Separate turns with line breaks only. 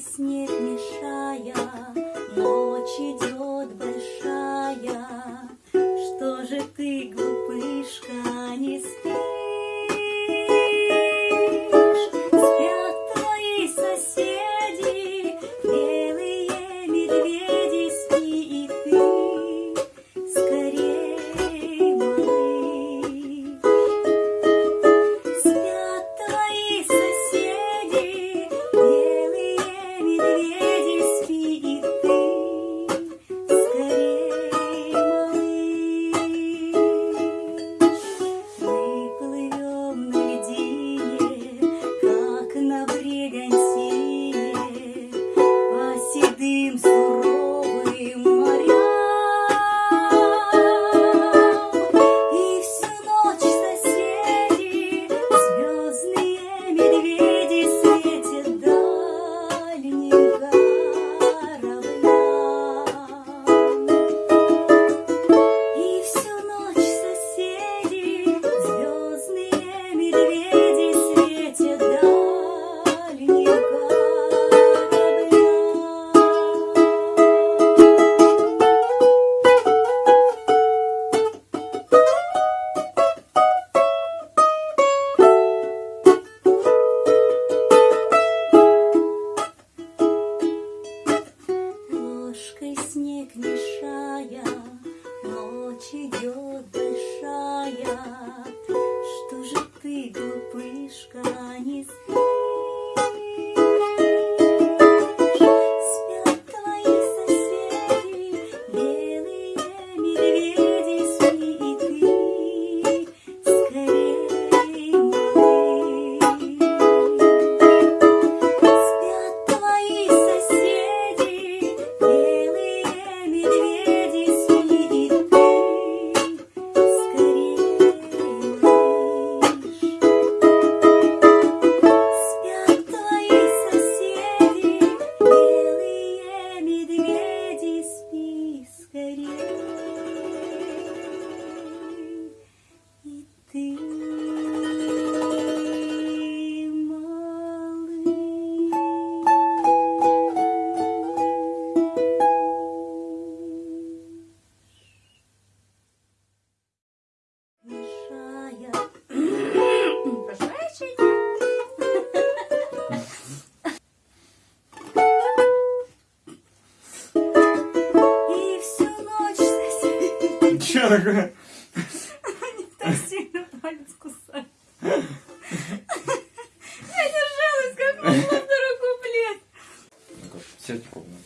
снег. снег мешая, ночь идет большая. что
такое?
Они так сильно палец кусают. Я держалась, как могла вторую, блядь.
Сядь ровно.